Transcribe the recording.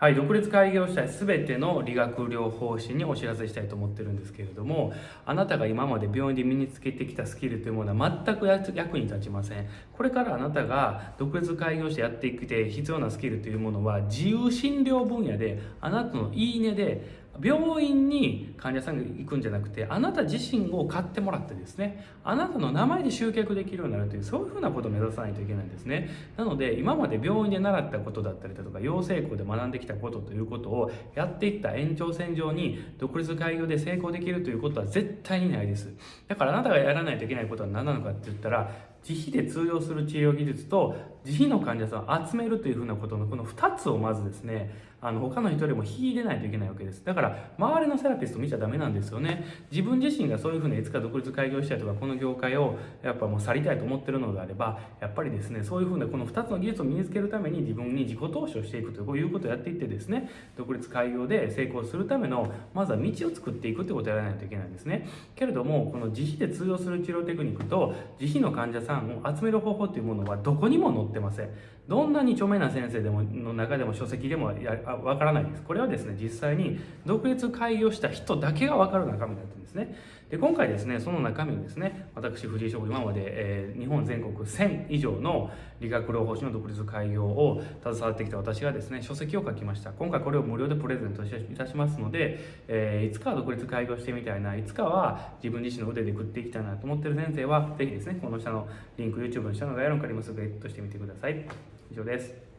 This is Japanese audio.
はい、独立開業したい全ての理学療法士にお知らせしたいと思ってるんですけれどもあなたが今まで病院で身につけてきたスキルというものは全く役に立ちません。これからあなたが独立開業してやっていくて必要なスキルというものは自由診療分野であなたのいいねで病院に患者さんが行くんじゃなくてあなた自身を買ってもらってですねあなたの名前で集客できるようになるというそういうふうなことを目指さないといけないんですね。なので今まで病院で習ったことだったりだとか養成校で学んできたことということをやっていった延長線上に独立開業で成功できるということは絶対にないです。だからあなたがやらないといけないことは何なのかって言ったら自費で通用する治療技術と自費の患者さんを集めるというふうなことのこの2つをまずですねあの他の人よりも引いてないといけないわけです。だから周りのセラピスト見ちゃダメなんですよね。自分自身がそういうふうないつか独立開業したいとかこの業界をやっぱもう去りたいと思ってるのであればやっぱりですねそういうふうなこの2つの技術を身につけるために自分に自己投資をしていくということをやっていってですね独立開業で成功するためのまずは道を作っていくということをやらないといけないんですね。けれどもこの自費で通用する治療テクニックと自費の患者さんさんを集める方法というものはどこにも載ってません。どんなに著名な先生でもの中でも書籍でもわからないです。これはですね実際に独立開業した人だけがわかる中身だったんですね。で今回ですねその中身をですね私藤井翔今まで、えー、日本全国1000以上の理学療法士の独立開業を携わってきた私がですね書籍を書きました。今回これを無料でプレゼントいたしますので、えー、いつかは独立開業してみたいないつかは自分自身の腕で食っていきたいなと思ってる先生は是非ですねこの下のリンク YouTube の下の概要欄から今すぐゲットしてみてください。以上です。